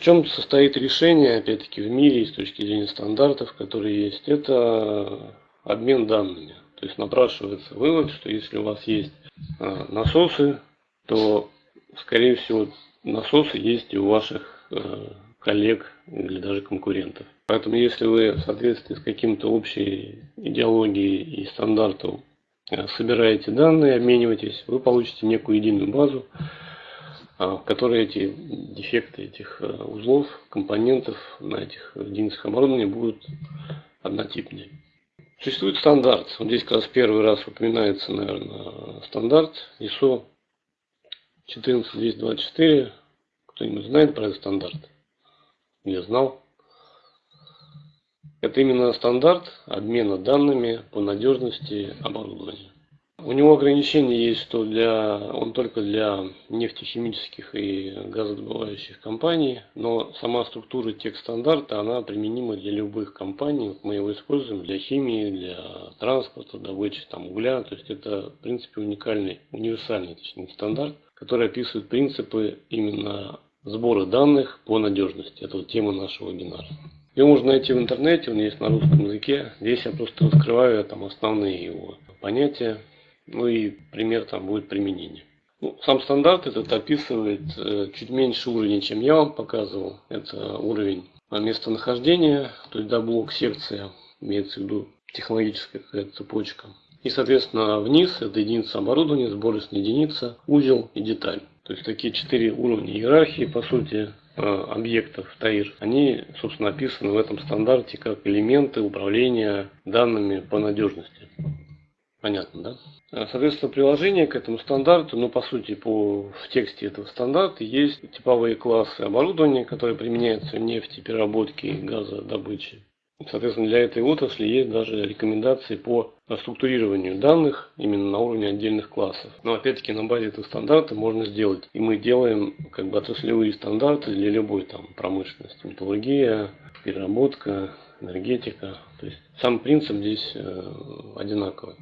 чем состоит решение, опять-таки, в мире с точки зрения стандартов, которые есть? Это обмен данными. То есть напрашивается вывод, что если у вас есть а, насосы, то, скорее всего, насосы есть и у ваших э, коллег или даже конкурентов. Поэтому если вы в соответствии с каким-то общей идеологией и стандартом собираете данные, обмениваетесь, вы получите некую единую базу, а, в которой эти дефекты этих э, узлов, компонентов на этих единицах оборудования будут однотипные. Существует стандарт. Вот здесь как раз первый раз упоминается, наверное, стандарт ISO 14224. Кто-нибудь знает про этот стандарт? Я знал. Это именно стандарт обмена данными по надежности оборудования. У него ограничения есть, что для, он только для нефтехимических и газодобывающих компаний, но сама структура текст-стандарта, она применима для любых компаний. Мы его используем для химии, для транспорта, добычи там, угля. То есть это, в принципе, уникальный, универсальный точнее, стандарт, который описывает принципы именно сбора данных по надежности. Это вот тема нашего вебинара. Его можно найти в интернете, он есть на русском языке. Здесь я просто раскрываю там основные его понятия. Ну и пример там будет применения. Ну, сам стандарт этот описывает э, чуть меньше уровень, чем я вам показывал. Это уровень местонахождения, то есть да, блок секция, имеется в виду технологическая цепочка. И, соответственно, вниз это единица оборудования, сборочная единица, узел и деталь. То есть такие четыре уровня иерархии, по сути, э, объектов ТАИР, они, собственно, описаны в этом стандарте как элементы управления данными по надежности. Понятно, да? Э, соответственно, приложение к этому стандарту, ну, по сути, по, в тексте этого стандарта есть типовые классы оборудования, которые применяются в нефти, переработке и газодобыче. Соответственно, для этой отрасли есть даже рекомендации по структурированию данных именно на уровне отдельных классов. Но опять-таки на базе этого стандарта можно сделать. И мы делаем как бы отраслевые стандарты для любой там промышленности. Металлургия, переработка, энергетика. То есть сам принцип здесь э, одинаковый.